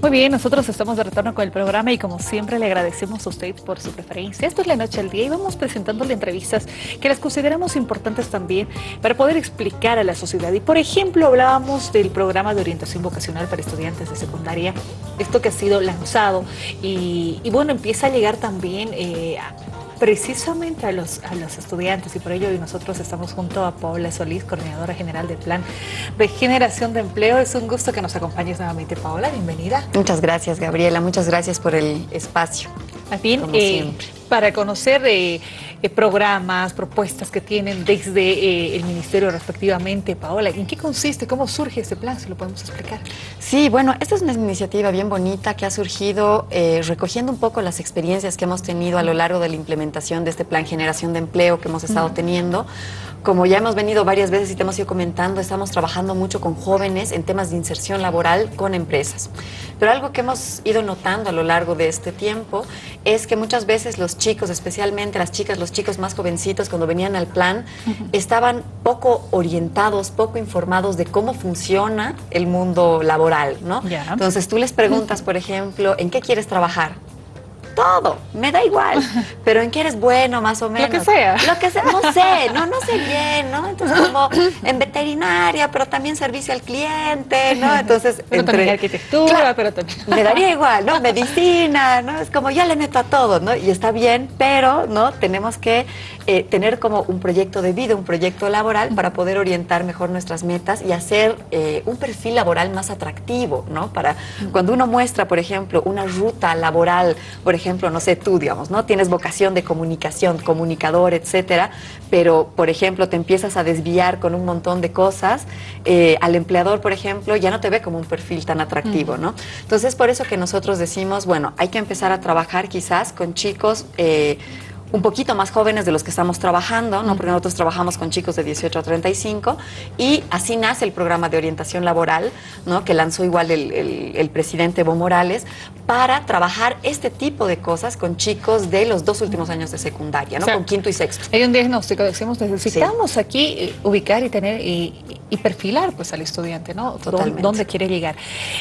Muy bien, nosotros estamos de retorno con el programa y como siempre le agradecemos a usted por su preferencia. Esto es La Noche al Día y vamos presentándole entrevistas que las consideramos importantes también para poder explicar a la sociedad. Y por ejemplo, hablábamos del programa de orientación vocacional para estudiantes de secundaria, esto que ha sido lanzado y, bueno, empieza a llegar también eh, a precisamente a los, a los estudiantes y por ello hoy nosotros estamos junto a Paola Solís, coordinadora general del Plan de Generación de Empleo. Es un gusto que nos acompañes nuevamente, Paola. Bienvenida. Muchas gracias, Gabriela. Muchas gracias por el espacio. Más bien, eh, para conocer eh, eh, programas, propuestas que tienen desde el Ministerio respectivamente, Paola, ¿en qué consiste? ¿Cómo surge este plan? Si lo podemos explicar. Sí, bueno, esta es una iniciativa bien bonita que ha surgido recogiendo un poco las experiencias que hemos tenido a lo largo de la implementación de este plan Generación de Empleo que hemos estado teniendo como ya hemos venido varias veces y te hemos ido comentando, estamos trabajando mucho con jóvenes en temas de inserción laboral con empresas. Pero algo que hemos ido notando a lo largo de este tiempo es que muchas veces los chicos, especialmente las chicas, los chicos más jovencitos, cuando venían al plan, estaban poco orientados, poco informados de cómo funciona el mundo laboral, ¿no? Entonces tú les preguntas, por ejemplo, ¿en qué quieres trabajar? Todo, me da igual. Pero en qué eres bueno, más o menos. Lo que sea. Lo que sea, no sé, no, no sé bien, ¿no? Entonces, como en veterinaria, pero también servicio al cliente, ¿no? Entonces, pero entre arquitectura, pero también. Me daría igual, ¿no? Medicina, ¿no? Es como ya le meto a todo, ¿no? Y está bien, pero, ¿no? Tenemos que eh, tener como un proyecto de vida, un proyecto laboral para poder orientar mejor nuestras metas y hacer eh, un perfil laboral más atractivo, ¿no? Para cuando uno muestra, por ejemplo, una ruta laboral, por ejemplo, ejemplo, no sé, tú, digamos, ¿no? Tienes vocación de comunicación, comunicador, etcétera, pero, por ejemplo, te empiezas a desviar con un montón de cosas, eh, al empleador, por ejemplo, ya no te ve como un perfil tan atractivo, ¿no? Entonces, por eso que nosotros decimos, bueno, hay que empezar a trabajar quizás con chicos... Eh, un poquito más jóvenes de los que estamos trabajando, ¿no? porque nosotros trabajamos con chicos de 18 a 35 y así nace el programa de orientación laboral ¿no? que lanzó igual el, presidente Evo Morales para trabajar este tipo de cosas con chicos de los dos últimos años de secundaria, ¿no? con quinto y sexto. Hay un diagnóstico, decimos, necesitamos aquí eh, ubicar y tener y, perfilar pues al estudiante, ¿no? Totalmente. ¿Dónde quiere llegar?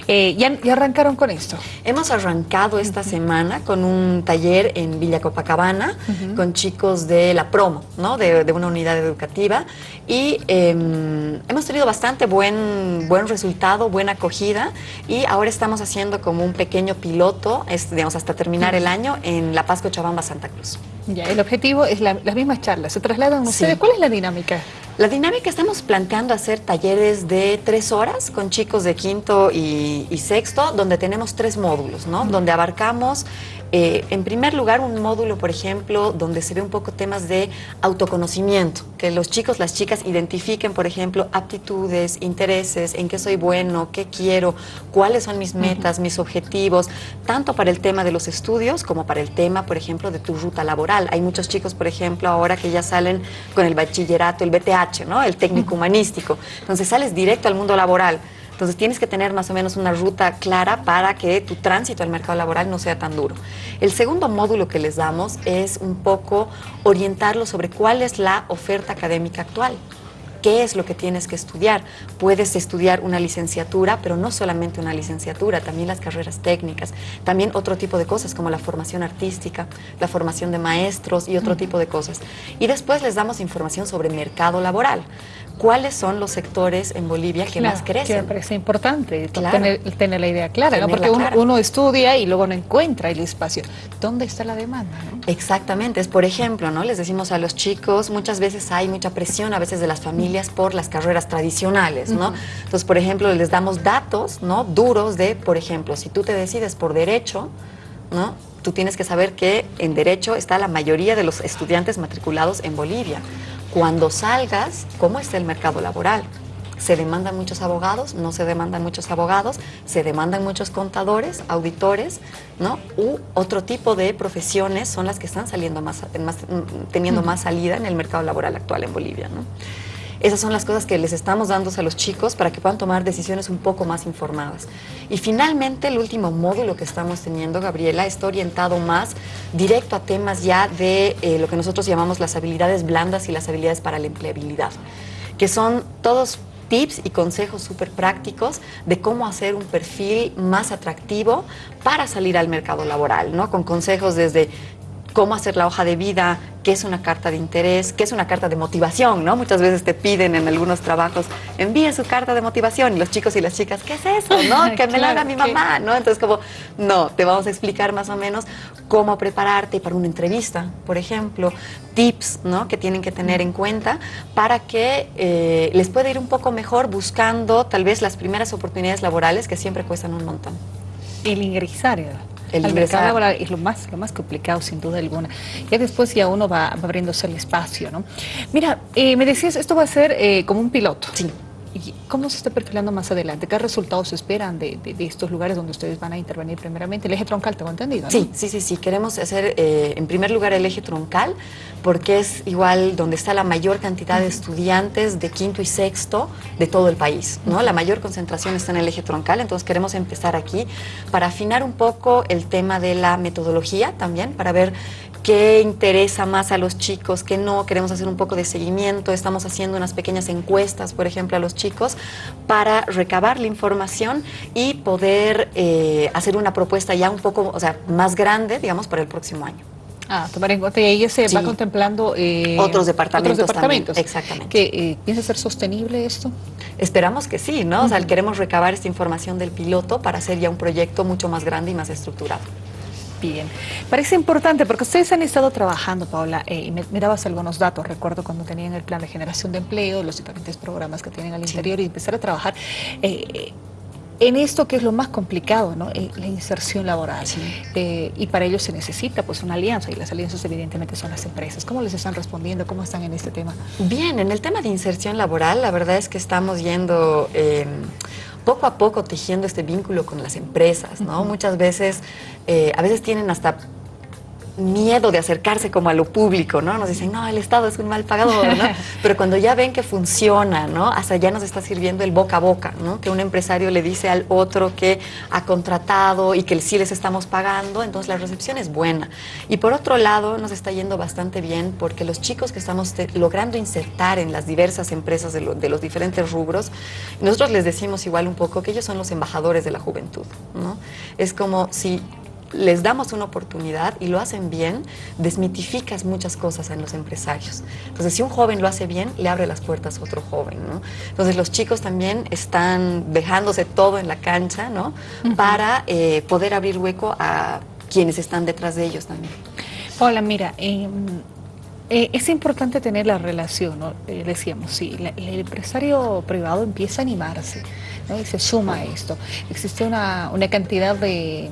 Eh, ¿ya, ¿ya, arrancaron con esto? Hemos arrancado esta semana con un taller en Villa Copacabana, con chicos de la promo, ¿no? de, una unidad educativa. Y em, hemos tenido bastante buen, buen resultado, buena acogida. Y ahora estamos haciendo como un pequeño piloto, digamos, hasta terminar el año en La Paz, Cochabamba, Santa Cruz. Ya, el objetivo es las mismas charlas. ¿Se trasladan ustedes? ¿Cuál es la dinámica? La dinámica estamos planteando hacer talleres de tres horas con chicos de quinto y, sexto, donde tenemos tres módulos, ¿no? Donde abarcamos eh, en primer lugar, un módulo, por ejemplo, donde se ve un poco temas de autoconocimiento, que los chicos, las chicas identifiquen, por ejemplo, aptitudes, intereses, en qué soy bueno, qué quiero, cuáles son mis metas, mis objetivos, tanto para el tema de los estudios como para el tema, por ejemplo, de tu ruta laboral. Hay muchos chicos, por ejemplo, ahora que ya salen con el bachillerato, el BTH, ¿no? el técnico humanístico. Entonces sales directo al mundo laboral. Entonces tienes que tener más o menos una ruta clara para que tu tránsito al mercado laboral no sea tan duro. El segundo módulo que les damos es un poco orientarlo sobre cuál es la oferta académica actual qué es lo que tienes que estudiar. Puedes estudiar una licenciatura, pero no solamente una licenciatura, también las carreras técnicas, también otro tipo de cosas como la formación artística, la formación de maestros y otro tipo de cosas. Y después les damos información sobre mercado laboral. ¿Cuáles son los sectores en Bolivia que más crecen? Que me parece importante tener, la idea clara, ¿no? porque uno, estudia y luego no encuentra el espacio. ¿Dónde está la demanda? Exactamente, es por ejemplo, ¿no? les decimos a los chicos, muchas veces hay mucha presión a veces de las familias por las carreras tradicionales, ¿no? Entonces, por ejemplo, les damos datos, ¿no? Duros de, por ejemplo, si tú te decides por derecho, ¿no? Tú tienes que saber que en derecho está la mayoría de los estudiantes matriculados en Bolivia. Cuando salgas, ¿cómo está el mercado laboral? se demandan muchos abogados, no se demandan muchos abogados, se demandan muchos contadores, auditores, ¿no? U otro tipo de profesiones son las que están saliendo más, teniendo más salida en el mercado laboral actual en Bolivia, ¿no? Esas son las cosas que les estamos dando a los chicos para que puedan tomar decisiones un poco más informadas. Y finalmente, el último módulo que estamos teniendo, Gabriela, está orientado más directo a temas ya de eh, lo que nosotros llamamos las habilidades blandas y las habilidades para la empleabilidad, que son todos tips y consejos súper prácticos de cómo hacer un perfil más atractivo para salir al mercado laboral, ¿no? Con consejos desde cómo hacer la hoja de vida, qué es una carta de interés, qué es una carta de motivación, ¿no? Muchas veces te piden en algunos trabajos, envíe su carta de motivación y los chicos y las chicas, ¿qué es eso? ¿No? Que me la haga mi mamá, ¿no? Entonces como, no, te vamos a explicar más o menos cómo prepararte para una entrevista, por ejemplo, tips, ¿no? Que tienen que tener en cuenta para que eh, les pueda ir un poco mejor buscando tal vez las primeras oportunidades laborales que siempre cuestan un montón. El ingresar, el al mercado laboral es lo más, lo más complicado, sin duda alguna. Ya después ya uno va, abriéndose el espacio, ¿no? Mira, eh, me decías, esto va a ser eh, como un piloto. Sí. ¿Cómo se está perfilando más adelante? ¿Qué resultados esperan de, estos lugares donde ustedes van a intervenir primeramente? El eje troncal, tengo entendido, Sí, sí, sí, sí. Queremos hacer, eh, en primer lugar, el eje troncal, porque es igual donde está la mayor cantidad de estudiantes de quinto y sexto de todo el país, ¿no? La mayor concentración está en el eje troncal, entonces queremos empezar aquí para afinar un poco el tema de la metodología también, para ver qué interesa más a los chicos, qué no, queremos hacer un poco de seguimiento, estamos haciendo unas pequeñas encuestas, por ejemplo, a los chicos para recabar la información y poder eh, hacer una propuesta ya un poco, o sea, más grande, digamos, para el próximo año. Ah, tomar en cuenta y ahí se va contemplando eh, otros departamentos, otros departamentos. exactamente. ¿Que eh, piensa ser sostenible esto? Esperamos que sí, ¿no? O sea, queremos recabar esta información del piloto para hacer ya un proyecto mucho más grande y más estructurado. Bien, parece importante porque ustedes han estado trabajando, Paula, eh, y me, dabas algunos datos, recuerdo cuando tenían el plan de generación de empleo, los diferentes programas que tienen al interior y empezar a trabajar eh, en esto que es lo más complicado, ¿no? Eh, la inserción laboral. y para ello se necesita pues una alianza y las alianzas evidentemente son las empresas. ¿Cómo les están respondiendo? ¿Cómo están en este tema? Bien, en el tema de inserción laboral, la verdad es que estamos yendo poco a poco tejiendo este vínculo con las empresas, ¿no? Muchas veces, eh, a veces tienen hasta miedo de acercarse como a lo público, ¿no? Nos dicen, no, el Estado es un mal pagador, ¿no? Pero cuando ya ven que funciona, ¿no? Hasta ya nos está sirviendo el boca a boca, ¿no? Que un empresario le dice al otro que ha contratado y que sí les estamos pagando, entonces la recepción es buena. Y por otro lado, nos está yendo bastante bien porque los chicos que estamos logrando insertar en las diversas empresas de, de los diferentes rubros, nosotros les decimos igual un poco que ellos son los embajadores de la juventud, ¿no? Es como si les damos una oportunidad y lo hacen bien, desmitificas muchas cosas en los empresarios. Entonces, si un joven lo hace bien, le abre las puertas a otro joven, ¿no? Entonces, los chicos también están dejándose todo en la cancha, ¿no? Para eh, poder abrir hueco a quienes están detrás de ellos también. Hola, mira, em, eh, es importante tener la relación, ¿no? Eh, decíamos, sí, el empresario privado empieza a animarse ¿no? y se suma a esto. Existe una, una cantidad de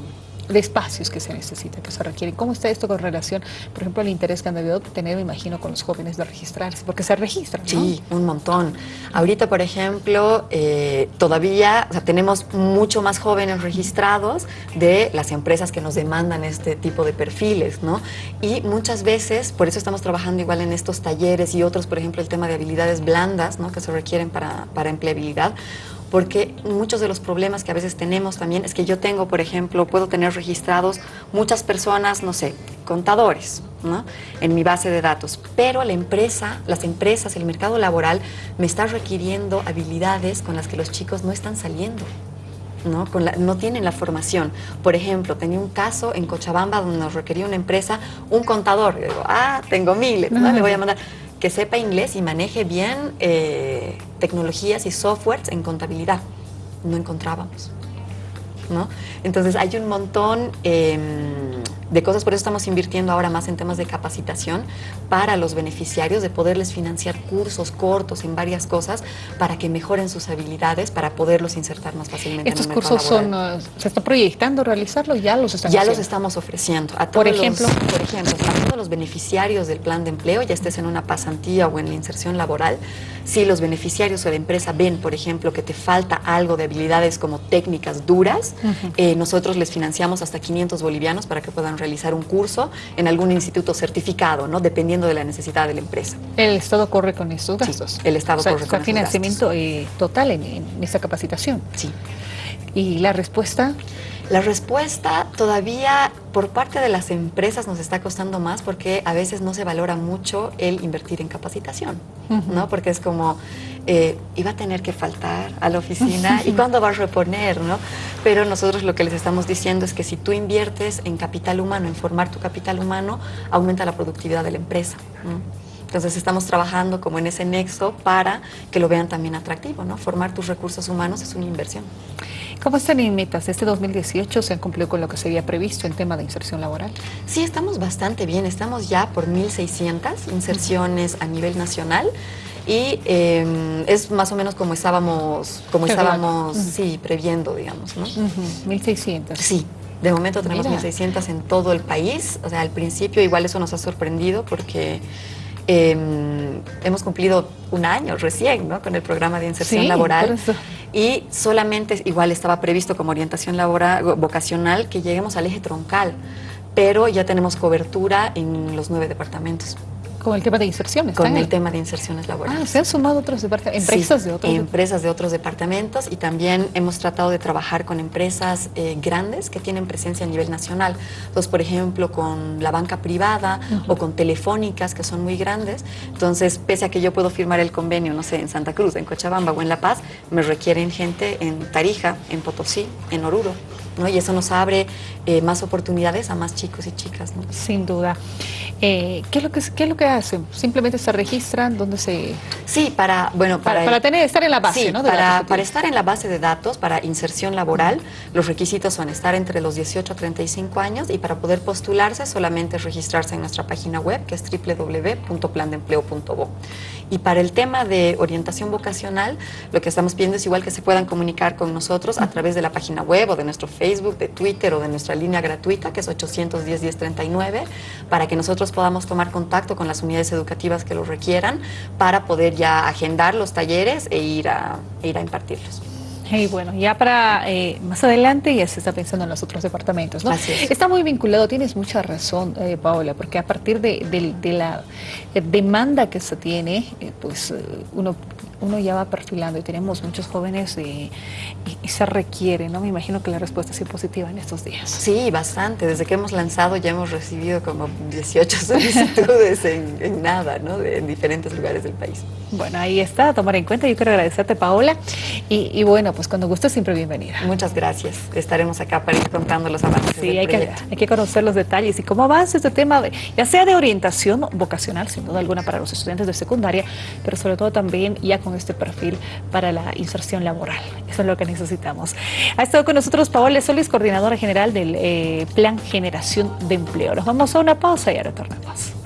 de espacios que se necesitan, que se requieren. ¿Cómo está esto con relación, por ejemplo, al interés que han debido tener, me imagino, con los jóvenes de registrarse? Porque se registran. Sí, un montón. Ahorita, por ejemplo, eh, todavía tenemos mucho más jóvenes registrados de las empresas que nos demandan este tipo de perfiles, ¿no? Y muchas veces, por eso estamos trabajando igual en estos talleres y otros, por ejemplo, el tema de habilidades blandas, ¿no? Que se requieren para, para empleabilidad porque muchos de los problemas que a veces tenemos también es que yo tengo, por ejemplo, puedo tener registrados muchas personas, no sé, contadores, ¿no? en mi base de datos, pero la empresa, las empresas, el mercado laboral me está requiriendo habilidades con las que los chicos no están saliendo. ¿no? Con no tienen la formación. Por ejemplo, tenía un caso en Cochabamba donde nos requería una empresa un contador. Y digo, ah, tengo miles, ¿no? le voy a mandar que sepa inglés y maneje bien eh, tecnologías y softwares en contabilidad. No encontrábamos. ¿no? Entonces hay un montón... Em, de cosas, por eso estamos invirtiendo ahora más en temas de capacitación para los beneficiarios, de poderles financiar cursos cortos en varias cosas para que mejoren sus habilidades, para poderlos insertar más fácilmente ¿Estos en el cursos son, uh, se está proyectando realizarlos? ¿Ya los están Ya los estamos ofreciendo. A todos por ejemplo, los, por ejemplo, a todos los beneficiarios del plan de empleo, ya estés en una pasantía o en la inserción laboral, si los beneficiarios o la empresa ven, por ejemplo, que te falta algo de habilidades como técnicas duras, eh, nosotros les financiamos hasta 500 bolivianos para que puedan realizar un curso en algún instituto certificado, ¿no? dependiendo de la necesidad de la empresa. ¿El Estado corre con estos gastos? el Estado corre con financiamiento eh, total en, esta capacitación. Sí. ¿Y la respuesta? La respuesta todavía por parte de las empresas nos está costando más porque a veces no se valora mucho el invertir en capacitación, ¿no? Porque es como, eh, iba a tener que faltar a la oficina y cuándo va a reponer, ¿no? Pero nosotros lo que les estamos diciendo es que si tú inviertes en capital humano, en formar tu capital humano, aumenta la productividad de la empresa. Entonces estamos trabajando como en ese nexo para que lo vean también atractivo, ¿no? Formar tus recursos humanos es una inversión. ¿Cómo están en metas? ¿Este 2018 se han cumplido con lo que se había previsto en tema de inserción laboral? Sí, estamos bastante bien. Estamos ya por 1.600 inserciones a nivel nacional y em, es más o menos como estábamos, como estábamos sí, previendo, digamos, ¿no? 1.600. Sí. De momento tenemos 1.600 en todo el país. O sea, al principio igual eso nos ha sorprendido porque em, hemos cumplido un año recién ¿no? con el programa de inserción laboral y solamente igual estaba previsto como orientación laboral vocacional que lleguemos al eje troncal, pero ya tenemos cobertura en los nueve departamentos. Con el tema de inserciones. Con el tema de inserciones laborales. Ah, se han sumado otros departamentos, empresas de otros empresas de otros departamentos y también hemos tratado de trabajar con empresas eh, grandes que tienen presencia a nivel nacional. Entonces, por ejemplo, con la banca privada o con telefónicas que son muy grandes. Entonces, pese a que yo puedo firmar el convenio, no sé, en Santa Cruz, en Cochabamba o en La Paz, me requieren gente en Tarija, en Potosí, en Oruro. ¿No? Y eso nos abre eh, más oportunidades a más chicos y chicas. ¿no? Sin duda. Eh, ¿qué, es lo que, ¿Qué es lo que hacen? ¿Simplemente se registran? ¿Dónde se...? Sí, para... Bueno, para, para, tener, estar en la base, ¿no? para, para estar en la base de datos, para inserción laboral, los requisitos son estar entre los 18 a 35 años y para poder postularse solamente es registrarse en nuestra página web, que es www.plandempleo.bo. Y para el tema de orientación vocacional, lo que estamos pidiendo es igual que se puedan comunicar con nosotros a través de la página web o de nuestro Facebook, de Twitter o de nuestra línea gratuita, que es 810-1039, para que nosotros podamos tomar contacto con las unidades educativas que lo requieran para poder ya agendar los talleres e ir a, e ir a impartirlos. Y bueno, ya para eh, más adelante ya se está pensando en los otros departamentos, ¿no? Está muy vinculado, tienes mucha razón, eh, Paola, porque a partir de, la demanda que se tiene, eh, pues uno, uno ya va perfilando y tenemos muchos jóvenes y, se requiere, ¿no? Me imagino que la respuesta es positiva en estos días. Sí, bastante. Desde que hemos lanzado ya hemos recibido como 18 solicitudes en, nada, ¿no? en diferentes lugares del país. Bueno, ahí está, a tomar en cuenta. Yo quiero agradecerte, Paola. y bueno, pues cuando guste siempre bienvenida. Muchas gracias. Estaremos acá para ir contando los avances. Sí, hay, que, hay que conocer los detalles y cómo avanza este tema, de, ya sea de orientación vocacional, sin duda alguna, para los estudiantes de secundaria, pero sobre todo también ya con este perfil para la inserción laboral. Eso es lo que necesitamos. Ha estado con nosotros Paola Solís, coordinadora general del eh, Plan Generación de Empleo. Nos vamos a una pausa y ahora retornamos.